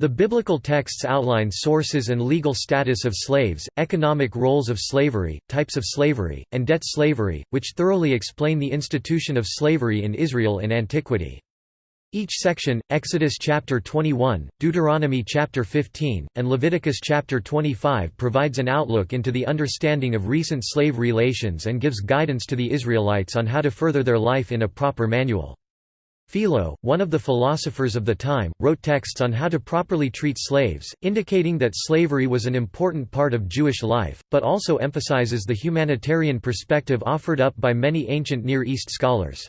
The biblical texts outline sources and legal status of slaves, economic roles of slavery, types of slavery, and debt slavery, which thoroughly explain the institution of slavery in Israel in antiquity. Each section, Exodus chapter 21, Deuteronomy chapter 15, and Leviticus chapter 25 provides an outlook into the understanding of recent slave relations and gives guidance to the Israelites on how to further their life in a proper manual. Philo, one of the philosophers of the time, wrote texts on how to properly treat slaves, indicating that slavery was an important part of Jewish life, but also emphasizes the humanitarian perspective offered up by many ancient Near East scholars.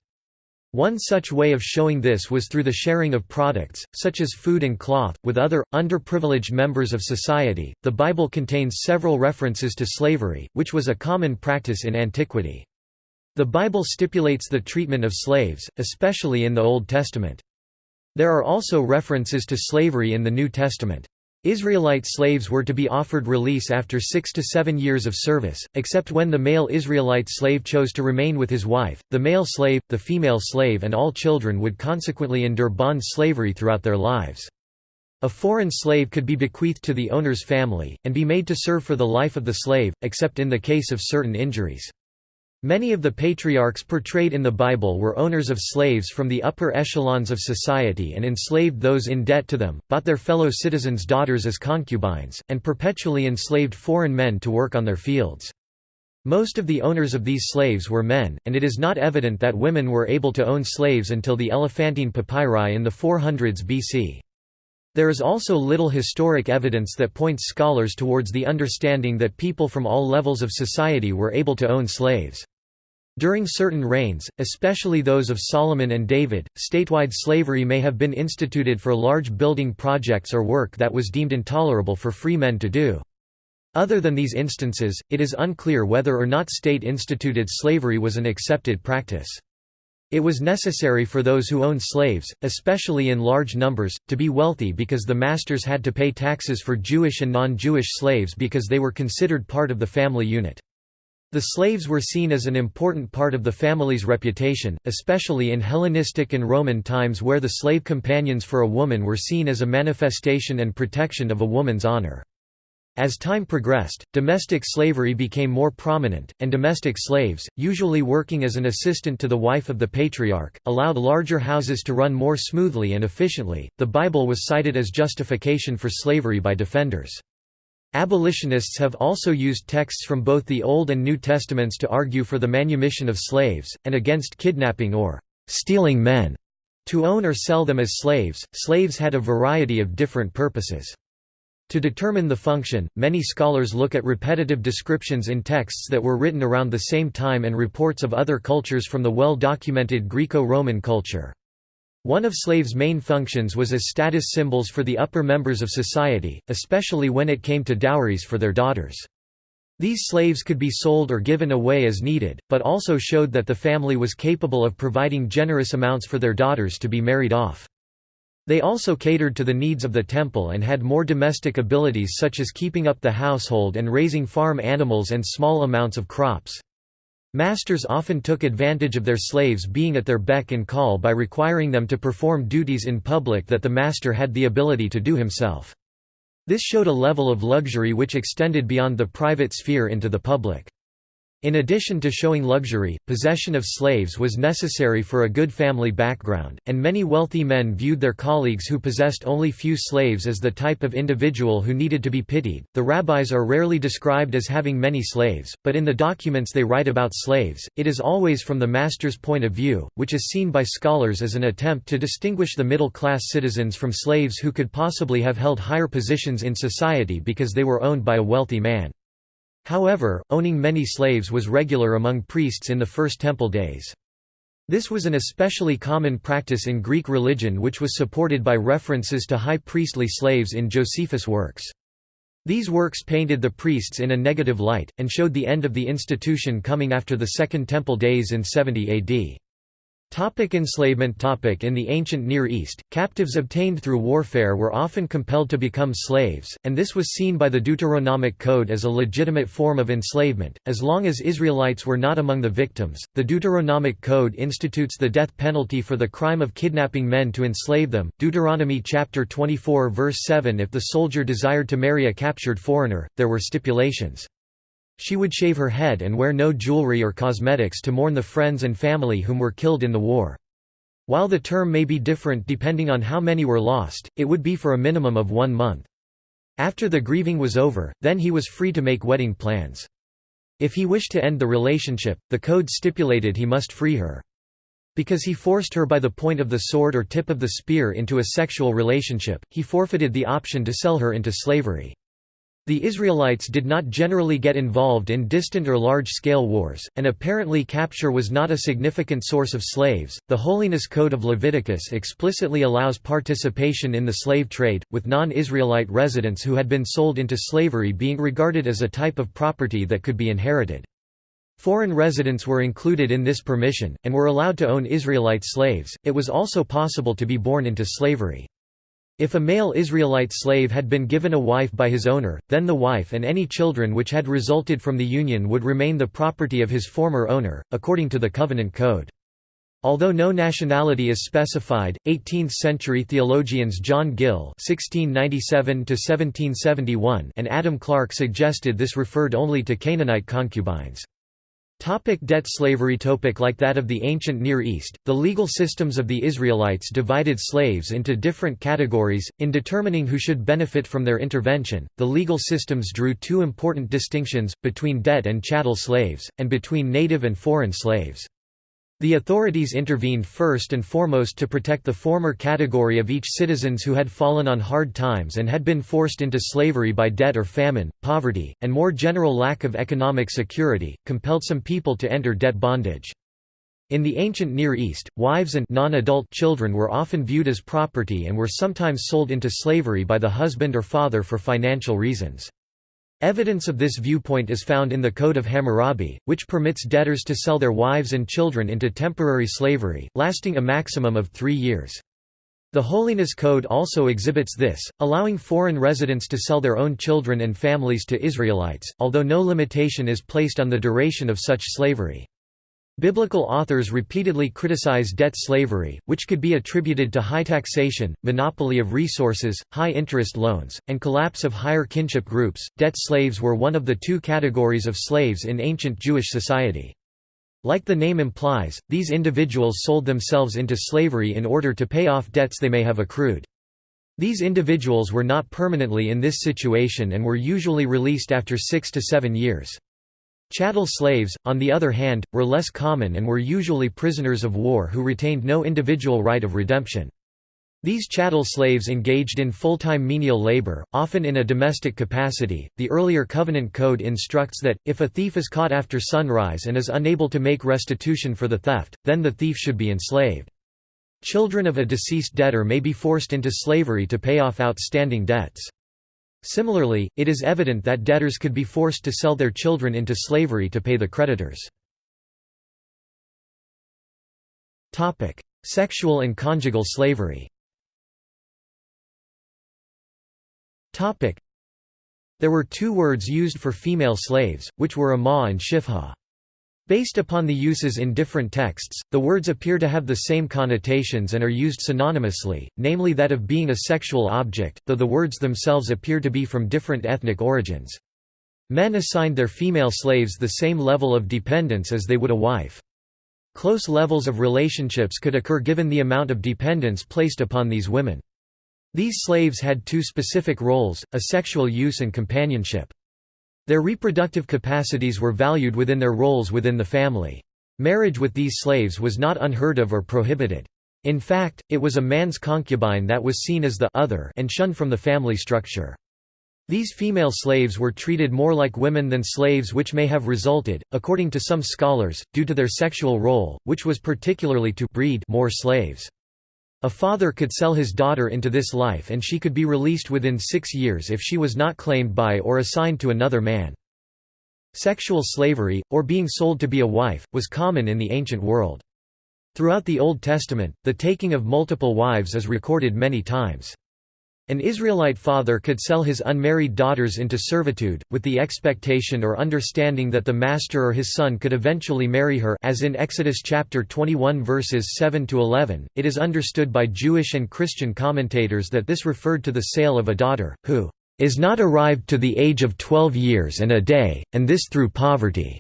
One such way of showing this was through the sharing of products, such as food and cloth, with other, underprivileged members of society. The Bible contains several references to slavery, which was a common practice in antiquity. The Bible stipulates the treatment of slaves, especially in the Old Testament. There are also references to slavery in the New Testament. Israelite slaves were to be offered release after six to seven years of service, except when the male Israelite slave chose to remain with his wife. The male slave, the female slave, and all children would consequently endure bond slavery throughout their lives. A foreign slave could be bequeathed to the owner's family, and be made to serve for the life of the slave, except in the case of certain injuries. Many of the patriarchs portrayed in the Bible were owners of slaves from the upper echelons of society and enslaved those in debt to them, bought their fellow citizens' daughters as concubines, and perpetually enslaved foreign men to work on their fields. Most of the owners of these slaves were men, and it is not evident that women were able to own slaves until the Elephantine papyri in the 400s BC. There is also little historic evidence that points scholars towards the understanding that people from all levels of society were able to own slaves. During certain reigns, especially those of Solomon and David, statewide slavery may have been instituted for large building projects or work that was deemed intolerable for free men to do. Other than these instances, it is unclear whether or not state-instituted slavery was an accepted practice. It was necessary for those who owned slaves, especially in large numbers, to be wealthy because the masters had to pay taxes for Jewish and non-Jewish slaves because they were considered part of the family unit. The slaves were seen as an important part of the family's reputation, especially in Hellenistic and Roman times where the slave companions for a woman were seen as a manifestation and protection of a woman's honor. As time progressed, domestic slavery became more prominent, and domestic slaves, usually working as an assistant to the wife of the patriarch, allowed larger houses to run more smoothly and efficiently. The Bible was cited as justification for slavery by defenders. Abolitionists have also used texts from both the Old and New Testaments to argue for the manumission of slaves, and against kidnapping or stealing men. To own or sell them as slaves, slaves had a variety of different purposes. To determine the function, many scholars look at repetitive descriptions in texts that were written around the same time and reports of other cultures from the well-documented Greco-Roman culture. One of slaves' main functions was as status symbols for the upper members of society, especially when it came to dowries for their daughters. These slaves could be sold or given away as needed, but also showed that the family was capable of providing generous amounts for their daughters to be married off. They also catered to the needs of the temple and had more domestic abilities such as keeping up the household and raising farm animals and small amounts of crops. Masters often took advantage of their slaves being at their beck and call by requiring them to perform duties in public that the master had the ability to do himself. This showed a level of luxury which extended beyond the private sphere into the public. In addition to showing luxury, possession of slaves was necessary for a good family background, and many wealthy men viewed their colleagues who possessed only few slaves as the type of individual who needed to be pitied. The rabbis are rarely described as having many slaves, but in the documents they write about slaves, it is always from the master's point of view, which is seen by scholars as an attempt to distinguish the middle class citizens from slaves who could possibly have held higher positions in society because they were owned by a wealthy man. However, owning many slaves was regular among priests in the First Temple days. This was an especially common practice in Greek religion which was supported by references to high priestly slaves in Josephus' works. These works painted the priests in a negative light, and showed the end of the institution coming after the Second Temple days in 70 AD. Topic enslavement topic In the ancient Near East, captives obtained through warfare were often compelled to become slaves, and this was seen by the Deuteronomic Code as a legitimate form of enslavement, as long as Israelites were not among the victims. The Deuteronomic Code institutes the death penalty for the crime of kidnapping men to enslave them. Deuteronomy chapter 24 verse 7 If the soldier desired to marry a captured foreigner, there were stipulations. She would shave her head and wear no jewelry or cosmetics to mourn the friends and family whom were killed in the war. While the term may be different depending on how many were lost, it would be for a minimum of one month. After the grieving was over, then he was free to make wedding plans. If he wished to end the relationship, the code stipulated he must free her. Because he forced her by the point of the sword or tip of the spear into a sexual relationship, he forfeited the option to sell her into slavery. The Israelites did not generally get involved in distant or large-scale wars, and apparently capture was not a significant source of slaves. The Holiness Code of Leviticus explicitly allows participation in the slave trade, with non-Israelite residents who had been sold into slavery being regarded as a type of property that could be inherited. Foreign residents were included in this permission, and were allowed to own Israelite slaves. It was also possible to be born into slavery. If a male Israelite slave had been given a wife by his owner, then the wife and any children which had resulted from the union would remain the property of his former owner, according to the Covenant Code. Although no nationality is specified, 18th-century theologians John Gill (1697–1771) and Adam Clarke suggested this referred only to Canaanite concubines. Topic debt slavery topic Like that of the ancient Near East, the legal systems of the Israelites divided slaves into different categories. In determining who should benefit from their intervention, the legal systems drew two important distinctions, between debt and chattel slaves, and between native and foreign slaves. The authorities intervened first and foremost to protect the former category of each citizens who had fallen on hard times and had been forced into slavery by debt or famine, poverty, and more general lack of economic security, compelled some people to enter debt bondage. In the ancient Near East, wives and non-adult children were often viewed as property and were sometimes sold into slavery by the husband or father for financial reasons. Evidence of this viewpoint is found in the Code of Hammurabi, which permits debtors to sell their wives and children into temporary slavery, lasting a maximum of three years. The Holiness Code also exhibits this, allowing foreign residents to sell their own children and families to Israelites, although no limitation is placed on the duration of such slavery. Biblical authors repeatedly criticize debt slavery, which could be attributed to high taxation, monopoly of resources, high interest loans, and collapse of higher kinship groups. Debt slaves were one of the two categories of slaves in ancient Jewish society. Like the name implies, these individuals sold themselves into slavery in order to pay off debts they may have accrued. These individuals were not permanently in this situation and were usually released after six to seven years. Chattel slaves, on the other hand, were less common and were usually prisoners of war who retained no individual right of redemption. These chattel slaves engaged in full-time menial labor, often in a domestic capacity. The earlier Covenant Code instructs that, if a thief is caught after sunrise and is unable to make restitution for the theft, then the thief should be enslaved. Children of a deceased debtor may be forced into slavery to pay off outstanding debts. Similarly, it is evident that debtors could be forced to sell their children into slavery to pay the creditors. Sexual and conjugal slavery There were two words used for female slaves, which were ama and shifha. Based upon the uses in different texts, the words appear to have the same connotations and are used synonymously, namely that of being a sexual object, though the words themselves appear to be from different ethnic origins. Men assigned their female slaves the same level of dependence as they would a wife. Close levels of relationships could occur given the amount of dependence placed upon these women. These slaves had two specific roles, a sexual use and companionship. Their reproductive capacities were valued within their roles within the family. Marriage with these slaves was not unheard of or prohibited. In fact, it was a man's concubine that was seen as the other and shunned from the family structure. These female slaves were treated more like women than slaves which may have resulted, according to some scholars, due to their sexual role, which was particularly to breed more slaves. A father could sell his daughter into this life and she could be released within six years if she was not claimed by or assigned to another man. Sexual slavery, or being sold to be a wife, was common in the ancient world. Throughout the Old Testament, the taking of multiple wives is recorded many times. An Israelite father could sell his unmarried daughters into servitude, with the expectation or understanding that the master or his son could eventually marry her as in Exodus chapter 21 verses 7 to 11. It is understood by Jewish and Christian commentators that this referred to the sale of a daughter who is not arrived to the age of 12 years and a day, and this through poverty.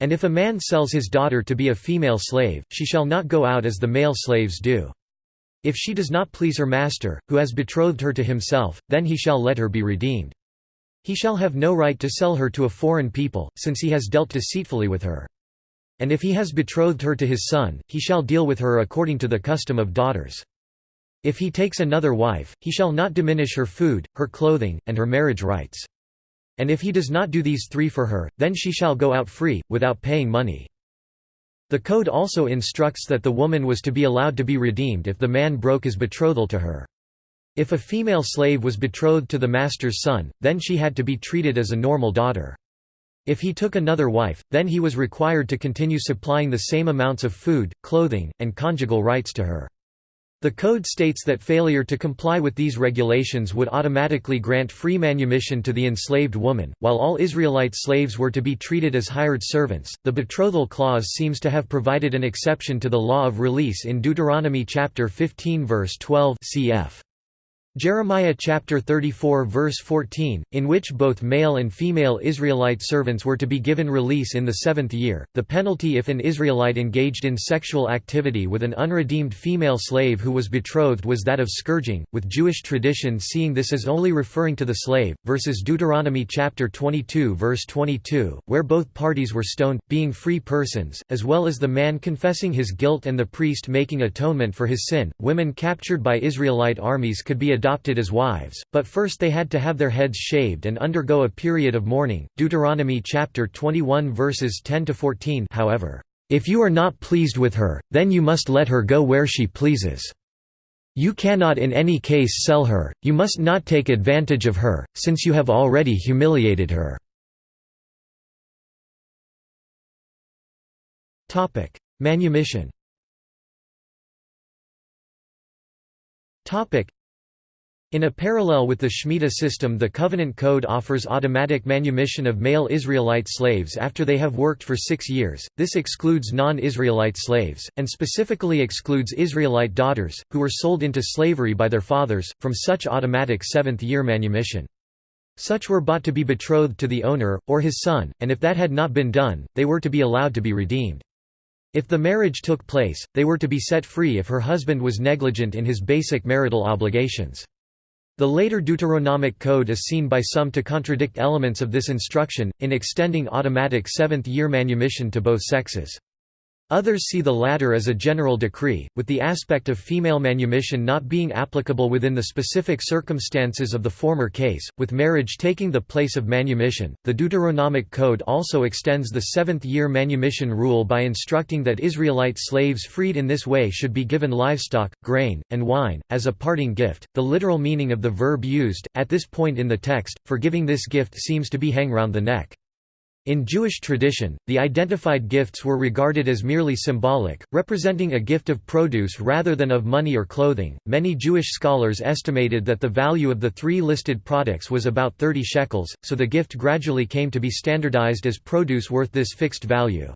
And if a man sells his daughter to be a female slave, she shall not go out as the male slaves do. If she does not please her master, who has betrothed her to himself, then he shall let her be redeemed. He shall have no right to sell her to a foreign people, since he has dealt deceitfully with her. And if he has betrothed her to his son, he shall deal with her according to the custom of daughters. If he takes another wife, he shall not diminish her food, her clothing, and her marriage rights. And if he does not do these three for her, then she shall go out free, without paying money. The code also instructs that the woman was to be allowed to be redeemed if the man broke his betrothal to her. If a female slave was betrothed to the master's son, then she had to be treated as a normal daughter. If he took another wife, then he was required to continue supplying the same amounts of food, clothing, and conjugal rights to her. The code states that failure to comply with these regulations would automatically grant free manumission to the enslaved woman, while all Israelite slaves were to be treated as hired servants. The betrothal clause seems to have provided an exception to the law of release in Deuteronomy chapter 15 verse 12 cf. Jeremiah chapter 34 verse 14, in which both male and female Israelite servants were to be given release in the seventh year. The penalty if an Israelite engaged in sexual activity with an unredeemed female slave who was betrothed was that of scourging, with Jewish tradition seeing this as only referring to the slave, versus Deuteronomy chapter 22 verse 22, where both parties were stoned, being free persons, as well as the man confessing his guilt and the priest making atonement for his sin. Women captured by Israelite armies could be adopted adopted as wives, but first they had to have their heads shaved and undergo a period of mourning. Deuteronomy chapter 21 verses 10 to 14. However, if you are not pleased with her, then you must let her go where she pleases. You cannot in any case sell her, you must not take advantage of her, since you have already humiliated her. Manumission in a parallel with the Shemitah system the Covenant Code offers automatic manumission of male Israelite slaves after they have worked for six years, this excludes non-Israelite slaves, and specifically excludes Israelite daughters, who were sold into slavery by their fathers, from such automatic seventh-year manumission. Such were bought to be betrothed to the owner, or his son, and if that had not been done, they were to be allowed to be redeemed. If the marriage took place, they were to be set free if her husband was negligent in his basic marital obligations. The later Deuteronomic Code is seen by some to contradict elements of this instruction, in extending automatic seventh-year manumission to both sexes. Others see the latter as a general decree, with the aspect of female manumission not being applicable within the specific circumstances of the former case, with marriage taking the place of manumission. The Deuteronomic Code also extends the seventh year manumission rule by instructing that Israelite slaves freed in this way should be given livestock, grain, and wine, as a parting gift. The literal meaning of the verb used, at this point in the text, for giving this gift seems to be hang round the neck. In Jewish tradition, the identified gifts were regarded as merely symbolic, representing a gift of produce rather than of money or clothing. Many Jewish scholars estimated that the value of the three listed products was about 30 shekels, so the gift gradually came to be standardized as produce worth this fixed value.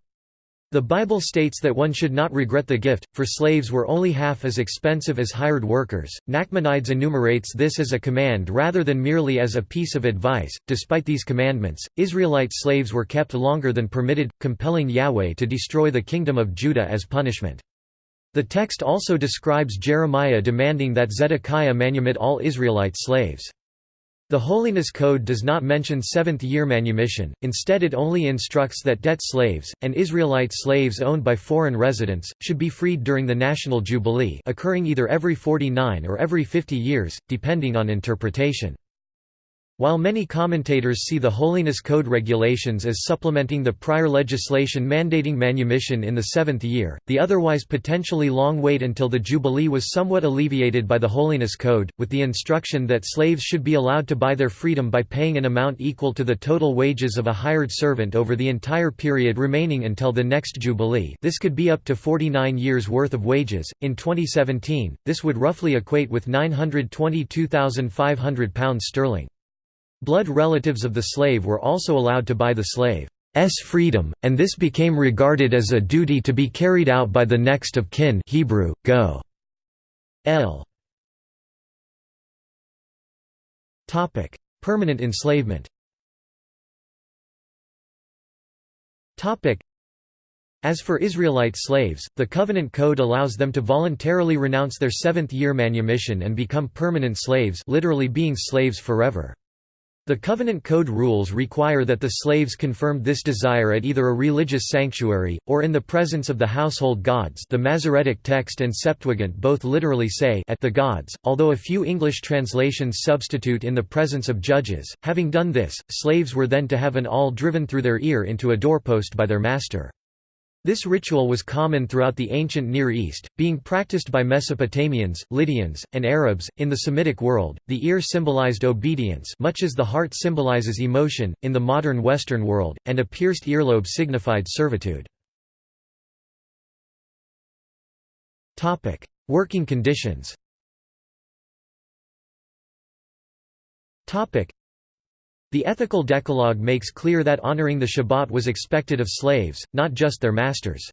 The Bible states that one should not regret the gift, for slaves were only half as expensive as hired workers. Nachmanides enumerates this as a command rather than merely as a piece of advice. Despite these commandments, Israelite slaves were kept longer than permitted, compelling Yahweh to destroy the kingdom of Judah as punishment. The text also describes Jeremiah demanding that Zedekiah manumit all Israelite slaves. The Holiness Code does not mention seventh-year manumission, instead it only instructs that debt slaves, and Israelite slaves owned by foreign residents, should be freed during the national jubilee occurring either every 49 or every 50 years, depending on interpretation. While many commentators see the Holiness Code regulations as supplementing the prior legislation mandating manumission in the seventh year, the otherwise potentially long wait until the Jubilee was somewhat alleviated by the Holiness Code, with the instruction that slaves should be allowed to buy their freedom by paying an amount equal to the total wages of a hired servant over the entire period remaining until the next Jubilee this could be up to 49 years' worth of wages. In 2017, this would roughly equate with £922,500 sterling. Blood relatives of the slave were also allowed to buy the slave's freedom, and this became regarded as a duty to be carried out by the next of kin Hebrew, go. L. Permanent enslavement as for Israelite slaves, the Covenant Code allows them to voluntarily renounce their seventh-year manumission and become permanent slaves literally being slaves forever. The Covenant Code rules require that the slaves confirmed this desire at either a religious sanctuary, or in the presence of the household gods the Masoretic text and Septuagint both literally say at the gods, although a few English translations substitute in the presence of judges. Having done this, slaves were then to have an awl driven through their ear into a doorpost by their master. This ritual was common throughout the ancient Near East, being practiced by Mesopotamians, Lydians, and Arabs. In the Semitic world, the ear symbolized obedience, much as the heart symbolizes emotion, in the modern Western world, and a pierced earlobe signified servitude. Topic: Working conditions. Topic: the ethical decalogue makes clear that honoring the Shabbat was expected of slaves, not just their masters.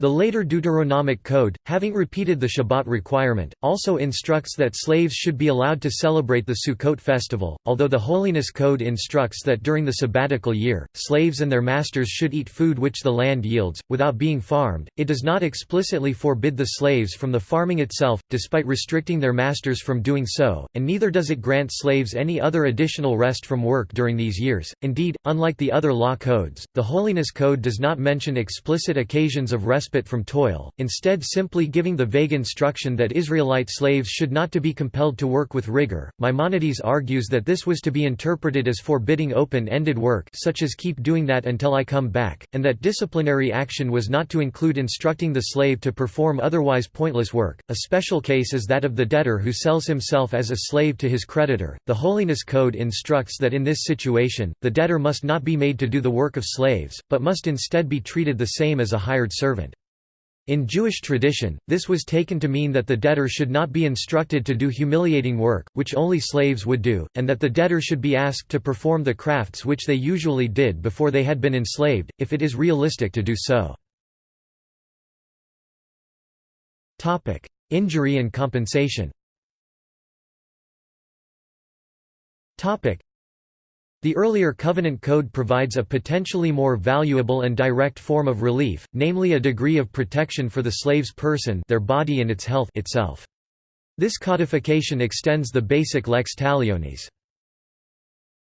The later Deuteronomic Code, having repeated the Shabbat requirement, also instructs that slaves should be allowed to celebrate the Sukkot festival, although the Holiness Code instructs that during the sabbatical year, slaves and their masters should eat food which the land yields, without being farmed. It does not explicitly forbid the slaves from the farming itself, despite restricting their masters from doing so, and neither does it grant slaves any other additional rest from work during these years. Indeed, unlike the other law codes, the Holiness Code does not mention explicit occasions of rest respite from toil, instead simply giving the vague instruction that Israelite slaves should not to be compelled to work with rigor. Maimonides argues that this was to be interpreted as forbidding open-ended work such as keep doing that until I come back, and that disciplinary action was not to include instructing the slave to perform otherwise pointless work. A special case is that of the debtor who sells himself as a slave to his creditor. The Holiness Code instructs that in this situation, the debtor must not be made to do the work of slaves, but must instead be treated the same as a hired servant. In Jewish tradition, this was taken to mean that the debtor should not be instructed to do humiliating work, which only slaves would do, and that the debtor should be asked to perform the crafts which they usually did before they had been enslaved, if it is realistic to do so. Injury and compensation the earlier Covenant Code provides a potentially more valuable and direct form of relief, namely a degree of protection for the slave's person their body and its health itself. This codification extends the basic lex talionis.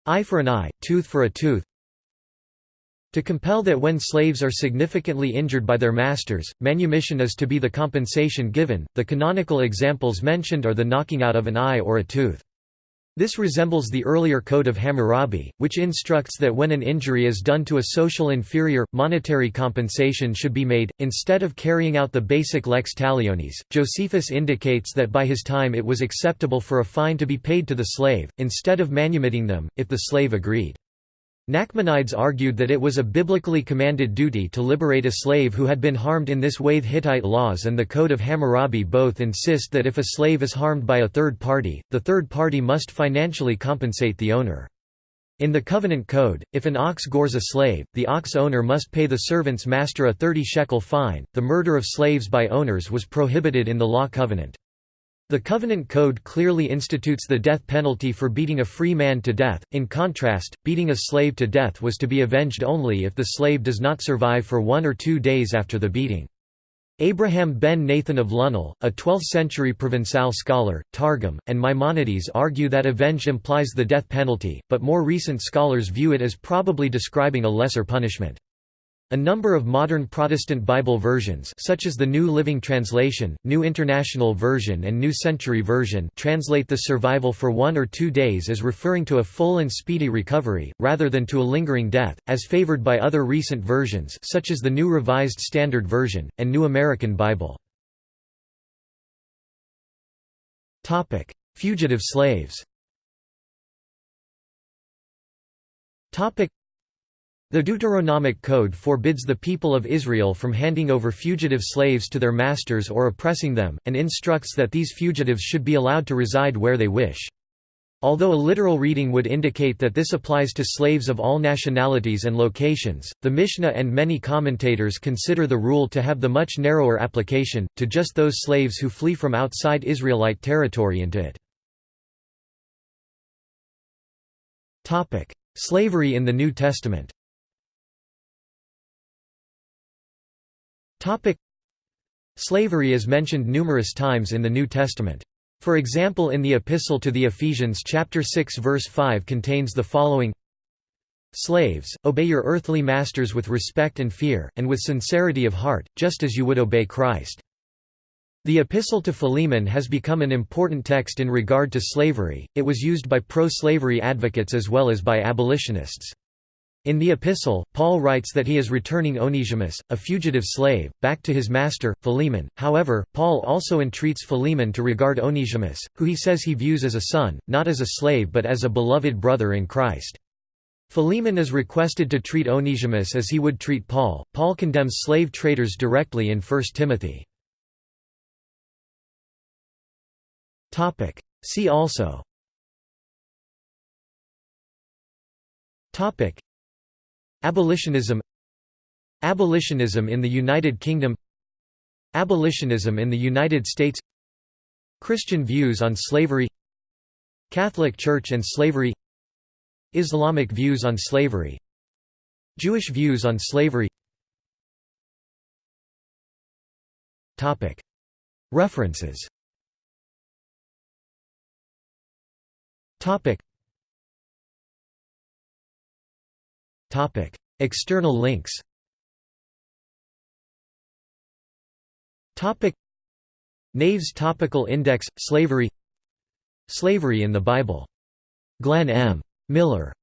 Eye for an eye, tooth for a tooth, to compel that when slaves are significantly injured by their masters, manumission is to be the compensation given. The canonical examples mentioned are the knocking out of an eye or a tooth. This resembles the earlier Code of Hammurabi, which instructs that when an injury is done to a social inferior, monetary compensation should be made, instead of carrying out the basic lex talionis. Josephus indicates that by his time it was acceptable for a fine to be paid to the slave, instead of manumitting them, if the slave agreed. Nachmanides argued that it was a biblically commanded duty to liberate a slave who had been harmed in this way. The Hittite laws and the Code of Hammurabi both insist that if a slave is harmed by a third party, the third party must financially compensate the owner. In the Covenant Code, if an ox gores a slave, the ox owner must pay the servant's master a 30 shekel fine. The murder of slaves by owners was prohibited in the Law Covenant. The Covenant Code clearly institutes the death penalty for beating a free man to death, in contrast, beating a slave to death was to be avenged only if the slave does not survive for one or two days after the beating. Abraham ben Nathan of Lunel, a 12th-century Provençal scholar, Targum, and Maimonides argue that avenge implies the death penalty, but more recent scholars view it as probably describing a lesser punishment. A number of modern Protestant Bible versions such as the New Living Translation, New International Version and New Century Version translate the survival for one or two days as referring to a full and speedy recovery, rather than to a lingering death, as favored by other recent versions such as the New Revised Standard Version, and New American Bible. Fugitive slaves the Deuteronomic Code forbids the people of Israel from handing over fugitive slaves to their masters or oppressing them, and instructs that these fugitives should be allowed to reside where they wish. Although a literal reading would indicate that this applies to slaves of all nationalities and locations, the Mishnah and many commentators consider the rule to have the much narrower application, to just those slaves who flee from outside Israelite territory into it. Slavery in the New Testament Topic Slavery is mentioned numerous times in the New Testament. For example in the Epistle to the Ephesians chapter 6 verse 5 contains the following Slaves, obey your earthly masters with respect and fear, and with sincerity of heart, just as you would obey Christ. The Epistle to Philemon has become an important text in regard to slavery, it was used by pro-slavery advocates as well as by abolitionists. In the epistle, Paul writes that he is returning Onesimus, a fugitive slave, back to his master, Philemon. However, Paul also entreats Philemon to regard Onesimus, who he says he views as a son, not as a slave but as a beloved brother in Christ. Philemon is requested to treat Onesimus as he would treat Paul. Paul condemns slave traders directly in 1 Timothy. See also Abolitionism. Abolitionism in the United Kingdom. Abolitionism in the United States. Christian views on slavery. Catholic Church and slavery. Islamic views on slavery. Jewish views on slavery. References External links. Naves Topical Index Slavery Slavery in the Bible. Glenn M. Miller